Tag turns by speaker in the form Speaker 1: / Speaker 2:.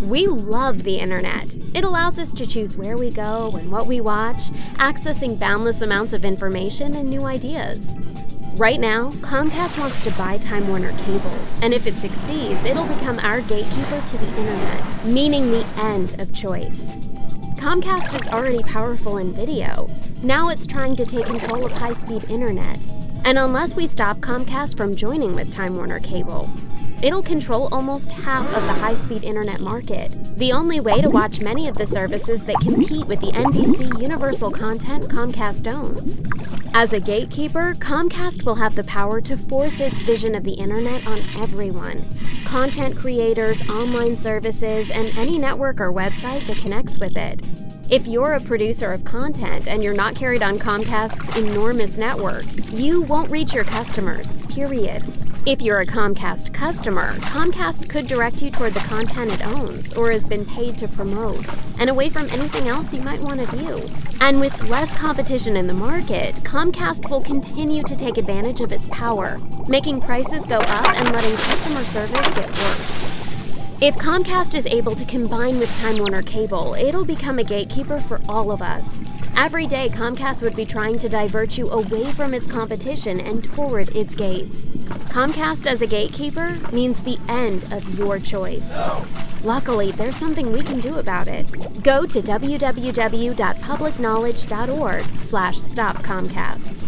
Speaker 1: We love the internet. It allows us to choose where we go and what we watch, accessing boundless amounts of information and new ideas. Right now, Comcast wants to buy Time Warner Cable, and if it succeeds, it'll become our gatekeeper to the internet, meaning the end of choice. Comcast is already powerful in video. Now it's trying to take control of high speed internet. And unless we stop Comcast from joining with Time Warner Cable, it'll control almost half of the high speed internet market. The only way to watch many of the services that compete with the NBC Universal content Comcast owns. As a gatekeeper, Comcast will have the power to force its vision of the internet on everyone content creators, online services, and any network or website that connects with it. If you're a producer of content and you're not carried on Comcast's enormous network, you won't reach your customers, period. If you're a Comcast customer, Comcast could direct you toward the content it owns or has been paid to promote, and away from anything else you might want to view. And with less competition in the market, Comcast will continue to take advantage of its power, making prices go up and letting customer service get worse. If Comcast is able to combine with Time Warner Cable, it'll become a gatekeeper for all of us. Every day, Comcast would be trying to divert you away from its competition and toward its gates. Comcast as a gatekeeper means the end of your choice. Luckily, there's something we can do about it. Go to www.publicknowledge.org slash stopcomcast.